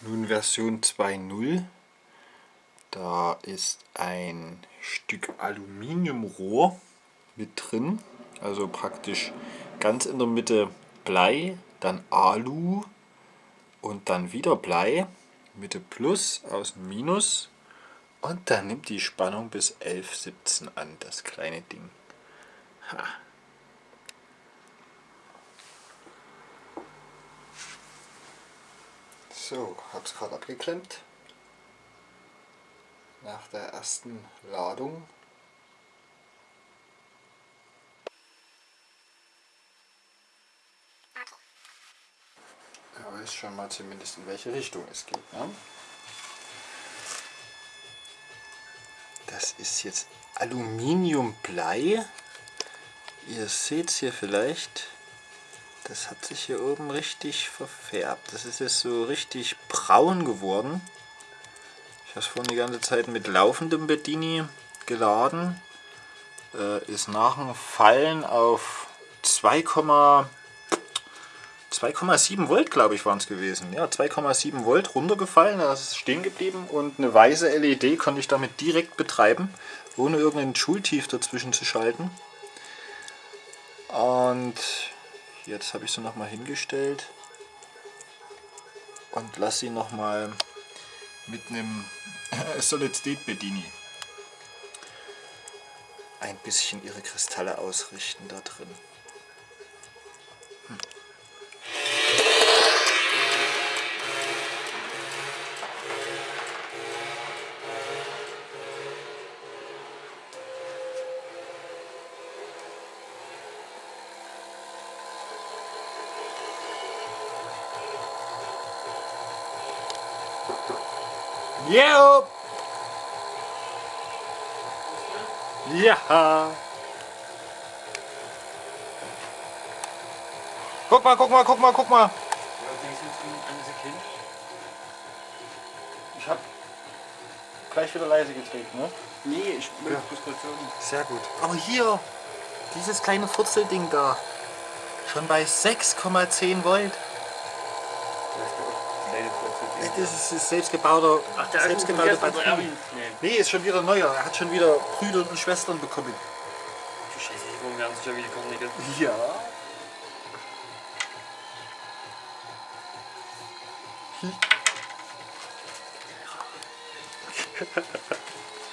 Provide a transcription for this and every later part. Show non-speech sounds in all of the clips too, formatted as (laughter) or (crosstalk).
Nun Version 2.0. Da ist ein Stück Aluminiumrohr mit drin. Also praktisch ganz in der Mitte Blei, dann Alu und dann wieder Blei. Mitte Plus, außen Minus. Und dann nimmt die Spannung bis 11,17 an, das kleine Ding. Ha. So, hab's gerade abgeklemmt. Nach der ersten Ladung. Er weiß schon mal zumindest in welche Richtung es geht. Ne? Das ist jetzt Aluminiumblei. Ihr seht es hier vielleicht. Das hat sich hier oben richtig verfärbt. Das ist jetzt so richtig braun geworden. Ich habe es vorhin die ganze Zeit mit laufendem Bedini geladen. Äh, ist nach dem Fallen auf 2,7 Volt, glaube ich, waren es gewesen. Ja, 2,7 Volt runtergefallen, das ist stehen geblieben und eine weiße LED konnte ich damit direkt betreiben, ohne irgendeinen Schultief dazwischen zu schalten. Und Jetzt habe ich sie nochmal hingestellt und lasse sie nochmal mit einem (laughs) Solid State Bedini ein bisschen ihre Kristalle ausrichten da drin. Ja. Ja. Guck mal, guck mal, guck mal, guck mal. Ich hab gleich wieder leise gedreht, ne? Nee, ich will ja. Sehr gut. Aber hier, dieses kleine Furzelding da, schon bei 6,10 Volt. Das ist selbstgebauter, Ach, der selbstgebaute Batterie. Nee. ist schon wieder neuer. Er hat schon wieder Brüder und Schwestern bekommen. Du Scheiße, die werden sich ja wieder kommen, Ja.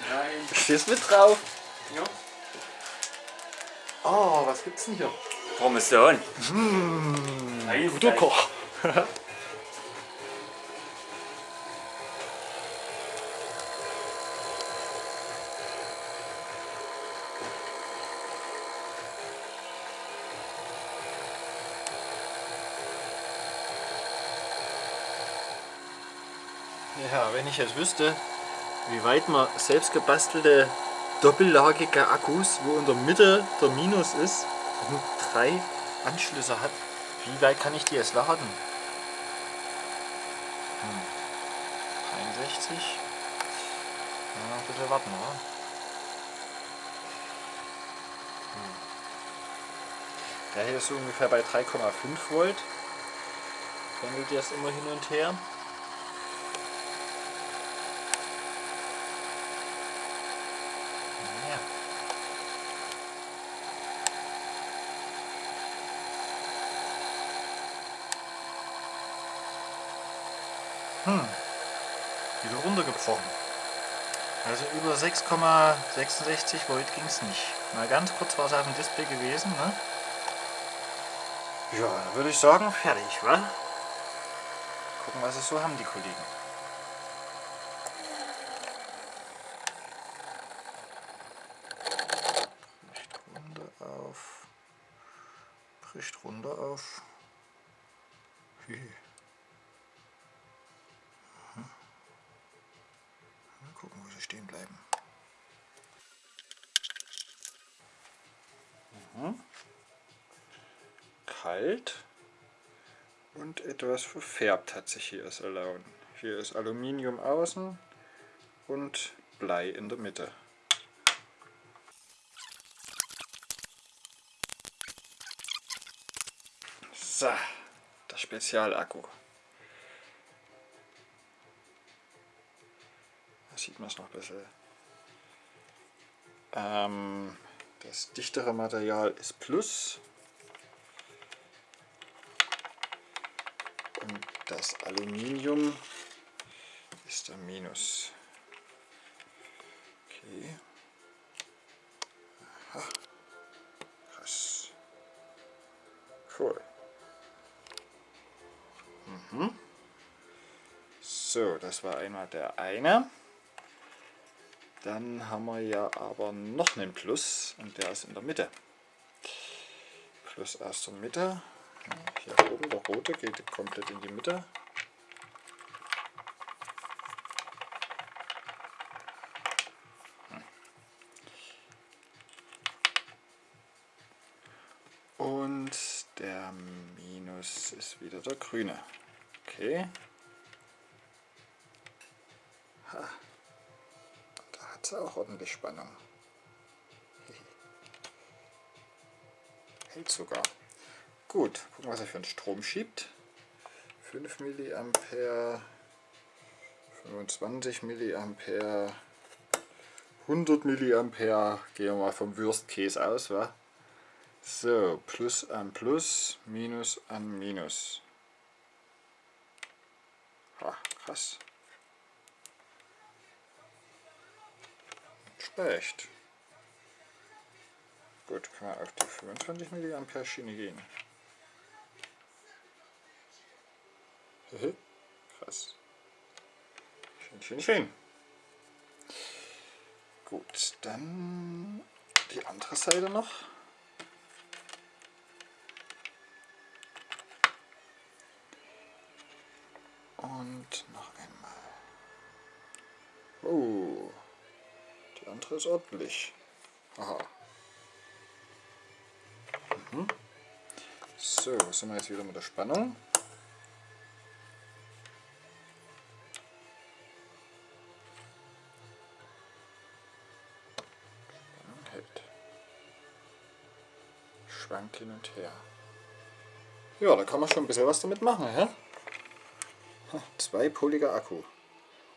Nein. Stehst mit drauf? Ja. Oh, was gibt's denn hier? Parmesan. Mmh, guter Koch. (laughs) Ja, wenn ich jetzt wüsste, wie weit man selbst gebastelte doppellagige Akkus, wo in der Mitte der Minus ist und drei Anschlüsse hat, wie weit kann ich die jetzt laden? Hm. 63. Ja, bitte warten, oder? Hm. Der hier ist so ungefähr bei 3,5 Volt. Pendelt jetzt immer hin und her. Hm, runtergebrochen. Also über 6,66 Volt ging es nicht. Mal ganz kurz war es auf dem Display gewesen. Ne? Ja, würde ich sagen, fertig, wa? Gucken, was es so haben, die Kollegen. Bricht runter auf. Bricht runter auf. Stehen bleiben. Mhm. Kalt und etwas verfärbt hat sich hier das Alaun. Hier ist Aluminium außen und Blei in der Mitte. So, der Spezialakku. Sieht man es noch besser. Ähm, das dichtere Material ist Plus. Und das Aluminium ist ein Minus. Okay. Aha. Krass. Cool. Mhm. So, das war einmal der eine. Dann haben wir ja aber noch einen Plus und der ist in der Mitte. Plus aus der Mitte. Hier oben der rote geht komplett in die Mitte. Und der Minus ist wieder der grüne. Okay. Ha. Hat auch ordentlich Spannung. Hält sogar. Gut, gucken, was er für einen Strom schiebt. 5 mA, 25 mA, 100 mA. Gehen wir mal vom Worst Case aus, wa? So, Plus an Plus, Minus an Minus. Ha, krass. Schlecht. Gut, kann man auf die 25 mA Schiene gehen. Krass. Schön, schön, schön. Gut, dann die andere Seite noch. Und noch einmal. Oh, andere ist ordentlich. Aha. Mhm. So, was sind wir jetzt wieder mit der Spannung? Spannung hält. Schwankt hin und her. Ja, da kann man schon ein bisschen was damit machen. Ja? Zweipoliger Akku.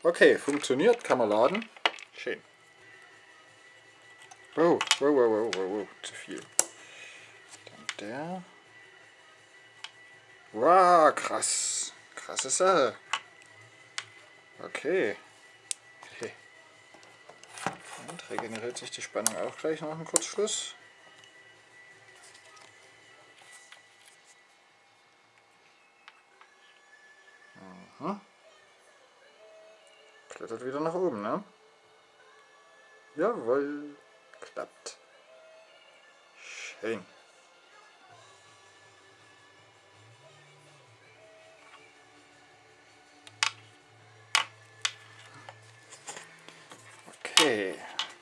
Okay, funktioniert, kann man laden. Schön. Wow, wow, wow, wow, wow, zu viel. Dann der. Wow, krass. Krasse Sache. Okay. okay. Und regeneriert sich die Spannung auch gleich nach dem Kurzschluss. Mhm. Klettert wieder nach oben, ne? Jawohl, klappt. Schön. Okay,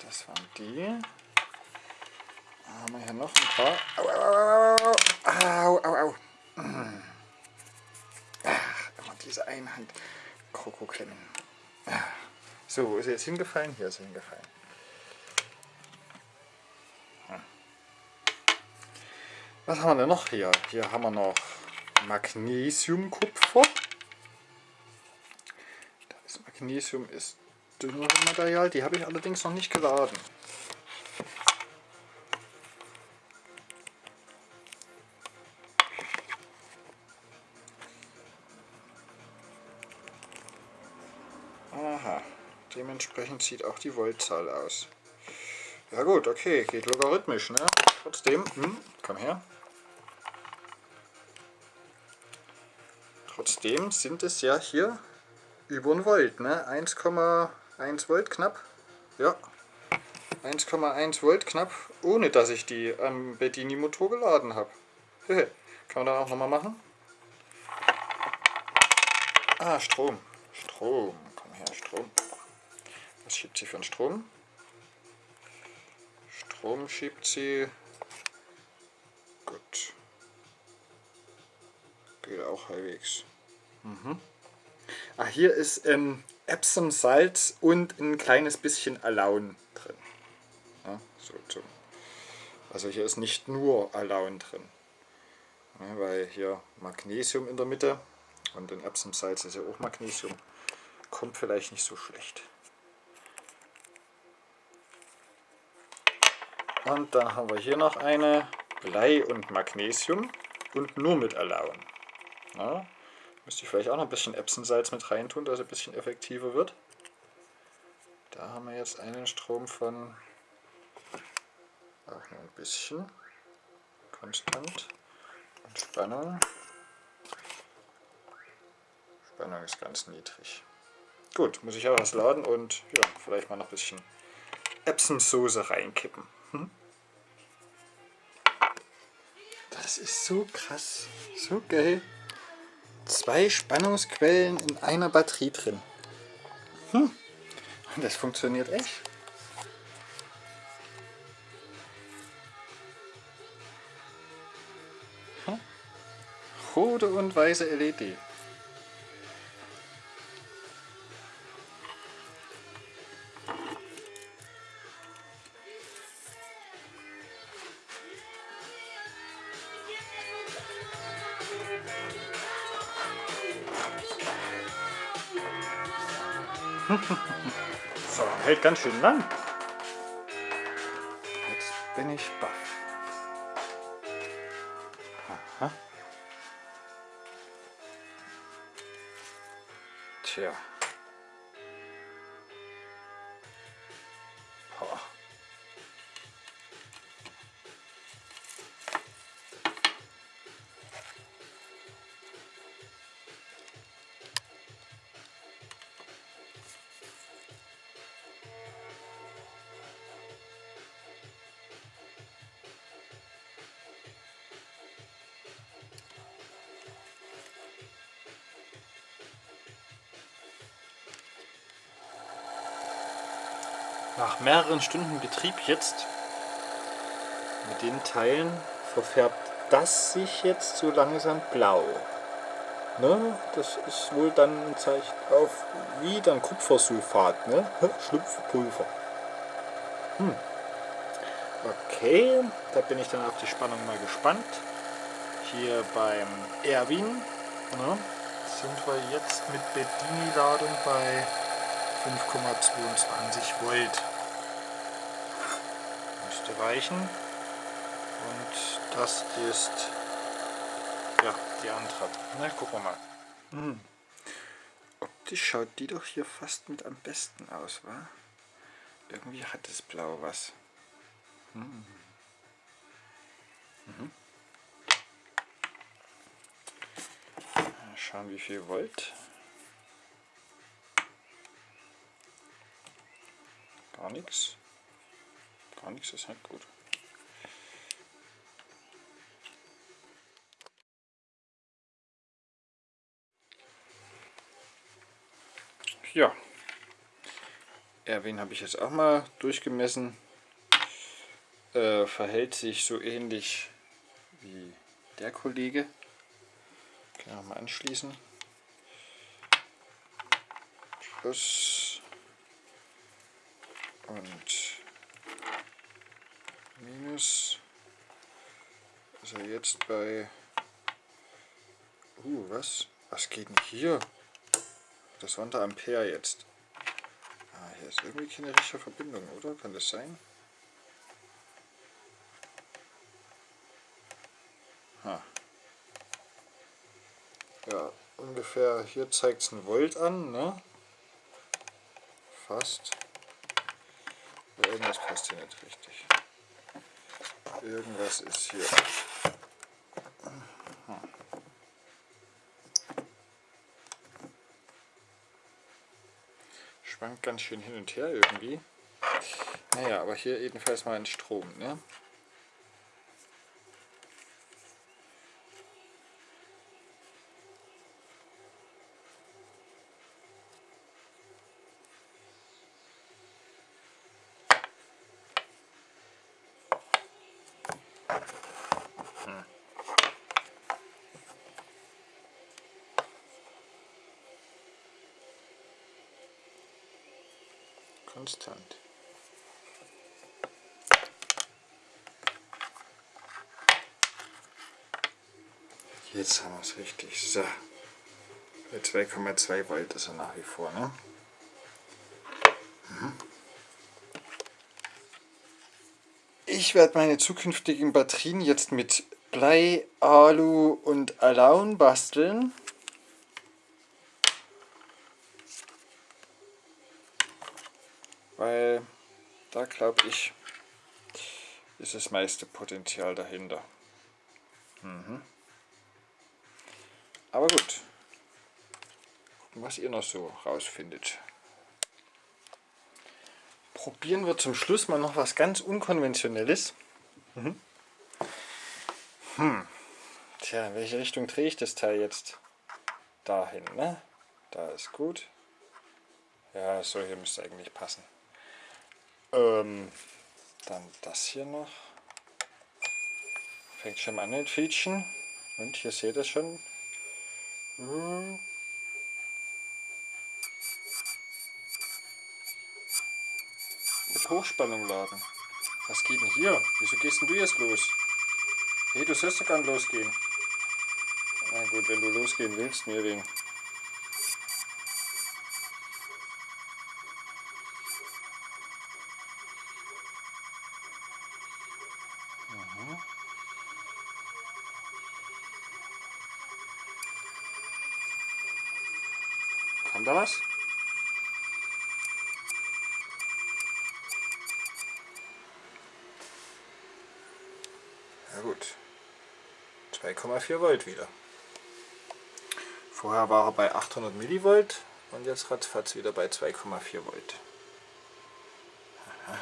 das waren die. Haben wir hier noch ein paar. Au, au, au, au, au, au. Ach, immer diese Einhand Krokoklemmen. So, wo ist er jetzt hingefallen? Hier ist er hingefallen. Was haben wir denn noch hier? Hier haben wir noch Magnesiumkupfer. Das Magnesium ist dünneres Material, die habe ich allerdings noch nicht geladen. Aha, dementsprechend sieht auch die Voltzahl aus. Ja gut, okay, geht logarithmisch, ne? Trotzdem, hm, komm her. Trotzdem sind es ja hier über ein Volt, ne? 1,1 Volt knapp. Ja, 1,1 Volt knapp, ohne dass ich die am Bedini-Motor geladen habe. (laughs) Kann man da auch nochmal machen? Ah, Strom. Strom. Komm her, Strom. Was schiebt sie für einen Strom? Strom schiebt sie. Gut. Geht auch halbwegs. Mhm. Ah, hier ist ähm, Epsom Salz und ein kleines bisschen Alaun drin. Ja, so, so. Also hier ist nicht nur Alaun drin, ja, weil hier Magnesium in der Mitte und in Epsom Salz ist ja auch Magnesium. Kommt vielleicht nicht so schlecht. Und dann haben wir hier noch eine Blei und Magnesium und nur mit Alaun. Ja, müsste ich vielleicht auch noch ein bisschen Epsonsalz mit reintun, dass es ein bisschen effektiver wird. Da haben wir jetzt einen Strom von auch nur ein bisschen konstant und Spannung. Spannung ist ganz niedrig. Gut, muss ich auch was laden und ja, vielleicht mal noch ein bisschen Epsonsoße reinkippen. Hm? Das ist so krass, so geil. Zwei Spannungsquellen in einer Batterie drin. Hm. Das funktioniert echt. Hm. Rote und weiße LED. Ganz schön lang. Jetzt bin ich baff. Aha. Tja. Nach mehreren Stunden Betrieb jetzt mit den Teilen verfärbt das sich jetzt so langsam blau. Ne? Das ist wohl dann ein Zeichen auf wie dann Kupfersulfat, ne? Schlupfpulver. Hm. Okay, da bin ich dann auf die Spannung mal gespannt. Hier beim Erwin ne? sind wir jetzt mit Bedini-Ladung bei 5,22 Volt. Müsste reichen. Und das ist ja die andere. Na, gucken wir mal. Hm. Optisch schaut die doch hier fast mit am besten aus, wa? Irgendwie hat das Blau was. Hm. Mhm. Schauen wie viel Volt. Gar nichts. Gar nichts ist nicht gut. Ja. Erwin habe ich jetzt auch mal durchgemessen. Äh, verhält sich so ähnlich wie der Kollege. Können wir mal anschließen. Plus und minus ist er jetzt bei uh was? Was geht denn hier? Das waren da Ampere jetzt. Ah, hier ist irgendwie keine richtige Verbindung oder? Kann das sein? Ha. ja ungefähr hier zeigt es ein Volt an ne? Fast Irgendwas passt hier nicht richtig. Irgendwas ist hier. Schwankt ganz schön hin und her irgendwie. Naja, aber hier jedenfalls mal ein Strom. Ne? Konstant. Jetzt haben wir es richtig. So. Bei 2,2 Volt ist er nach wie vor. Ne? Mhm. Ich werde meine zukünftigen Batterien jetzt mit Blei, Alu und Alaun basteln. Weil da glaube ich, ist das meiste Potenzial dahinter. Mhm. Aber gut. Was ihr noch so rausfindet. Probieren wir zum Schluss mal noch was ganz Unkonventionelles. Mhm. Hm. Tja, in welche Richtung drehe ich das Teil jetzt? Dahin, ne? Da ist gut. Ja, so hier müsste eigentlich passen. Ähm, dann das hier noch. Fängt schon an mit Fietschen. Und hier seht ihr schon. Hm. Mit Hochspannung laden. Was geht denn hier? Wieso gehst denn du jetzt los? Hey, du sollst doch nicht losgehen. Na gut, wenn du losgehen willst, mir wegen. Kommt da was? Ja gut. 2,4 Volt wieder. Vorher war er bei 800 Millivolt und jetzt ratzfatz wieder bei 2,4 Volt. Aha.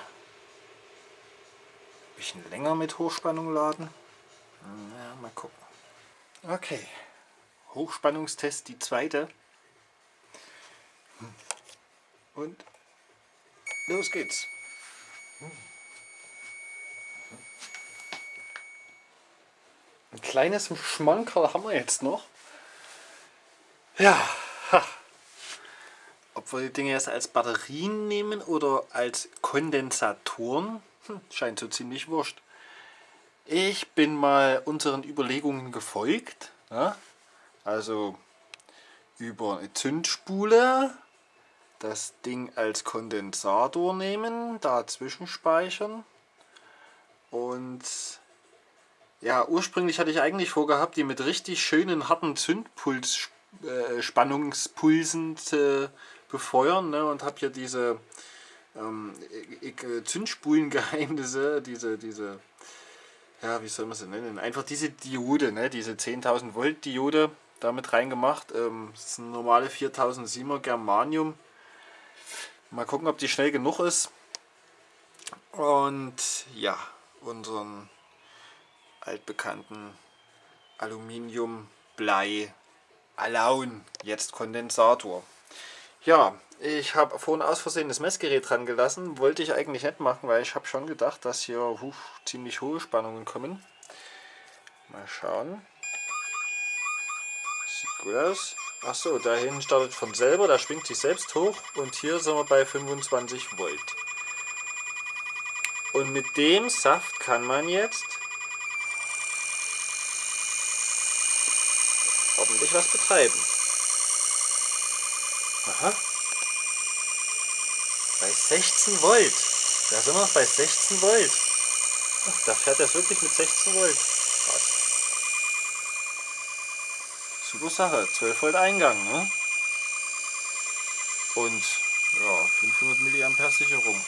Bisschen länger mit Hochspannung laden. Ja, mal gucken. Okay. Hochspannungstest die zweite. Und los geht's. Kleines Schmankerl haben wir jetzt noch. Ja, ha. ob wir die Dinge jetzt als Batterien nehmen oder als Kondensatoren, hm, scheint so ziemlich wurscht. Ich bin mal unseren Überlegungen gefolgt. Ja? Also über eine Zündspule das Ding als Kondensator nehmen, dazwischen speichern und ja, ursprünglich hatte ich eigentlich vorgehabt, die mit richtig schönen harten Zündpuls äh, zu befeuern ne, und habe hier diese ähm, Zündspulengeheimnisse, diese, diese, ja, wie soll man sie nennen, einfach diese Diode, ne, diese 10.000 Volt Diode damit reingemacht. Ähm, das ist eine normale 4007er Germanium Mal gucken, ob die schnell genug ist. Und ja, unseren altbekannten Aluminium, Blei, Alaun, jetzt Kondensator. Ja, ich habe vorhin aus Versehen das Messgerät dran gelassen. Wollte ich eigentlich nicht machen, weil ich habe schon gedacht, dass hier huf, ziemlich hohe Spannungen kommen. Mal schauen. Sieht gut aus. Achso, da hinten startet von selber, da schwingt sich selbst hoch und hier sind wir bei 25 Volt. Und mit dem Saft kann man jetzt ordentlich was betreiben. Aha. Bei 16 Volt. Da sind wir bei 16 Volt. Ach, da fährt er wirklich mit 16 Volt. Super Sache, 12 Volt Eingang, ne? Und ja, 500 mA Sicherung.